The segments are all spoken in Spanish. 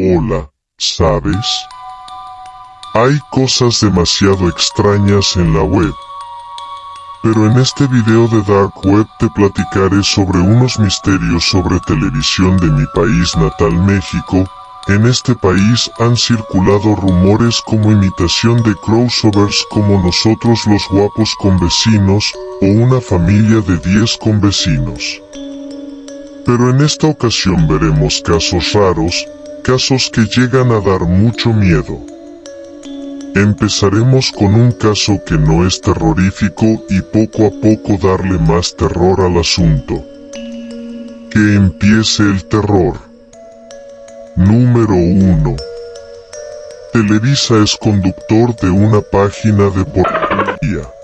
Hola, ¿sabes? Hay cosas demasiado extrañas en la web. Pero en este video de Dark Web te platicaré sobre unos misterios sobre televisión de mi país natal México. En este país han circulado rumores como imitación de crossovers como nosotros los guapos con vecinos, o una familia de 10 con vecinos. Pero en esta ocasión veremos casos raros, casos que llegan a dar mucho miedo. Empezaremos con un caso que no es terrorífico y poco a poco darle más terror al asunto. Que empiece el terror. Número 1. Televisa es conductor de una página de pornografía.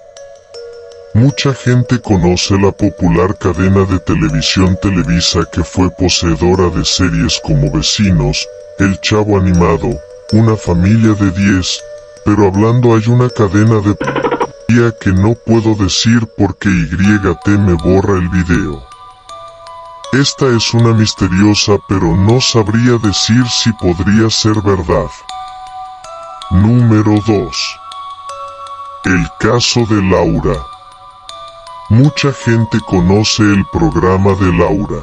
Mucha gente conoce la popular cadena de televisión Televisa que fue poseedora de series como Vecinos, El Chavo Animado, Una Familia de 10, pero hablando hay una cadena de que no puedo decir porque YT me borra el video. Esta es una misteriosa pero no sabría decir si podría ser verdad. Número 2. El caso de Laura. Mucha gente conoce el programa de Laura.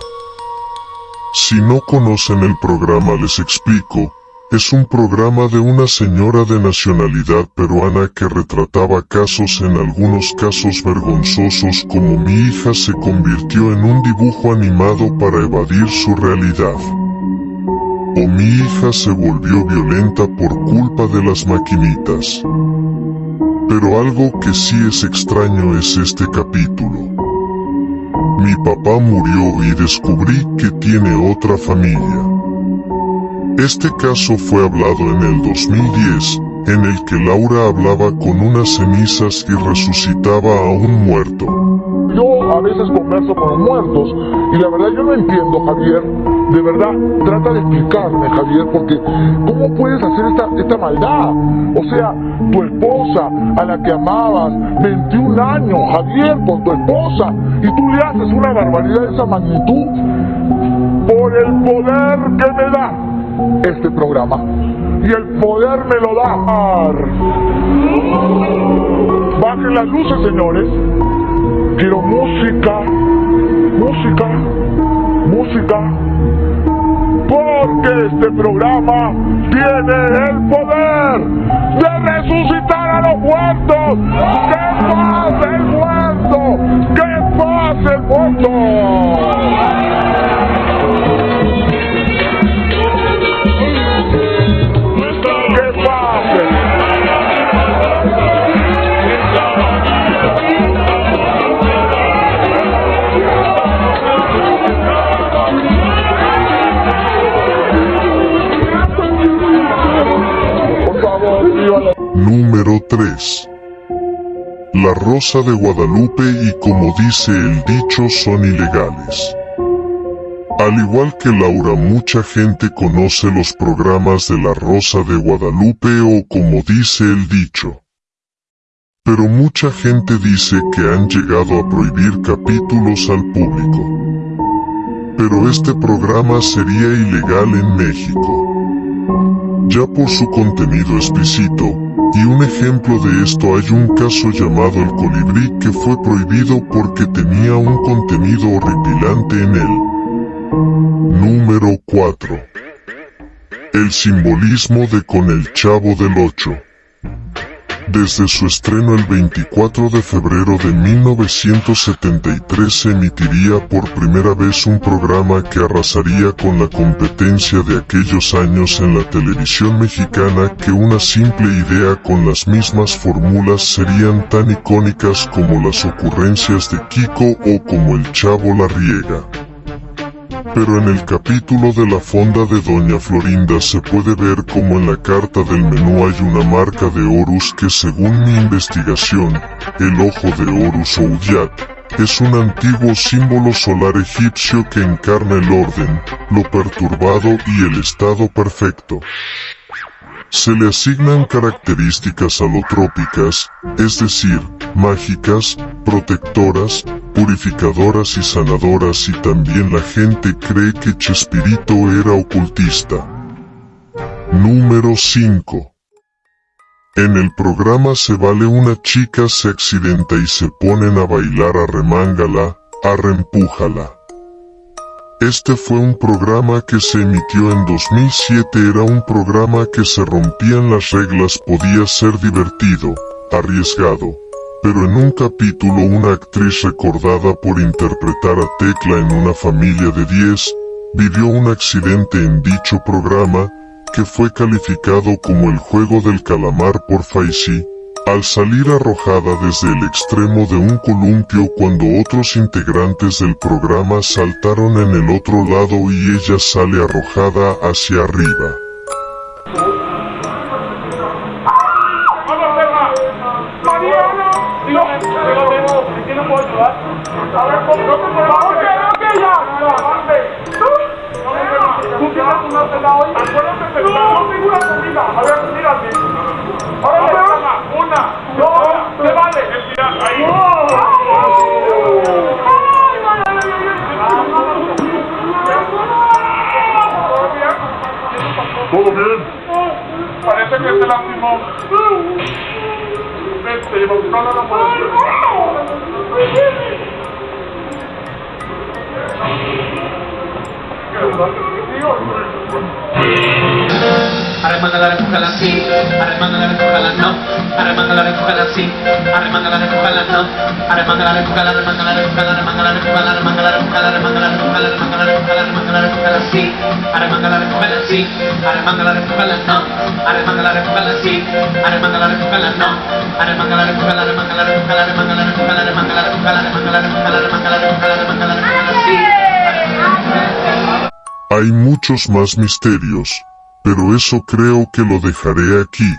Si no conocen el programa les explico, es un programa de una señora de nacionalidad peruana que retrataba casos en algunos casos vergonzosos como mi hija se convirtió en un dibujo animado para evadir su realidad. O mi hija se volvió violenta por culpa de las maquinitas. Pero algo que sí es extraño es este capítulo. Mi papá murió y descubrí que tiene otra familia. Este caso fue hablado en el 2010, en el que Laura hablaba con unas cenizas y resucitaba a un muerto. Yo a veces converso con muertos y la verdad yo no entiendo, Javier. De verdad, trata de explicarme, Javier, porque ¿cómo puedes hacer esta maldad? O sea, tu esposa, a la que amabas, 21 años, Javier, por tu esposa, y tú le haces una barbaridad de esa magnitud por el poder que me da este programa. Y el poder me lo da. Bajen las luces, señores. Quiero música, música, música. Porque este programa tiene el poder de resucitar a los muertos. ¡Que pase el muerto! ¡Que pase el muerto! Número 3. La Rosa de Guadalupe y como dice el dicho son ilegales. Al igual que Laura mucha gente conoce los programas de La Rosa de Guadalupe o como dice el dicho. Pero mucha gente dice que han llegado a prohibir capítulos al público. Pero este programa sería ilegal en México. Ya por su contenido explícito, y un ejemplo de esto hay un caso llamado El Colibrí que fue prohibido porque tenía un contenido horripilante en él. Número 4. El simbolismo de Con el Chavo del 8. Desde su estreno el 24 de febrero de 1973 se emitiría por primera vez un programa que arrasaría con la competencia de aquellos años en la televisión mexicana que una simple idea con las mismas fórmulas serían tan icónicas como las ocurrencias de Kiko o como el Chavo la riega. Pero en el capítulo de la fonda de Doña Florinda se puede ver como en la carta del menú hay una marca de Horus que según mi investigación, el ojo de Horus o es un antiguo símbolo solar egipcio que encarna el orden, lo perturbado y el estado perfecto. Se le asignan características alotrópicas, es decir, mágicas, protectoras, purificadoras y sanadoras y también la gente cree que Chespirito era ocultista. Número 5. En el programa Se Vale una chica se accidenta y se ponen a bailar arremángala, arrempújala. Este fue un programa que se emitió en 2007 era un programa que se rompían las reglas podía ser divertido, arriesgado, pero en un capítulo una actriz recordada por interpretar a Tecla en una familia de 10, vivió un accidente en dicho programa, que fue calificado como el juego del calamar por Faisy, al salir arrojada desde el extremo de un columpio cuando otros integrantes del programa saltaron en el otro lado y ella sale arrojada hacia arriba. ¿Todo bien? Parece que se lastimó. Vete, lleva a la Así, no, así, no, empújala, arremángala, empújala, arremángala, empújala, arremángala, empújala, arremángala, empújala, arremángala, empújala así, arremángala, empújala así, arremángala, empújala no, arremángala, empújala así, arremángala, empújala no, arremángala, empújala, arremángala, empújala, arremángala, empújala así. Hay muchos más misterios, pero eso creo que lo dejaré aquí.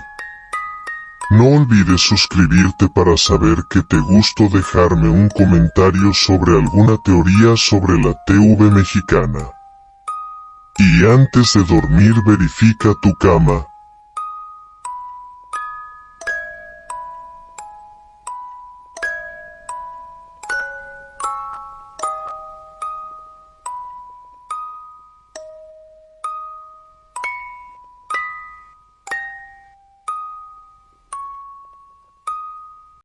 No olvides suscribirte para saber que te gusto dejarme un comentario sobre alguna teoría sobre la TV mexicana. Y antes de dormir verifica tu cama,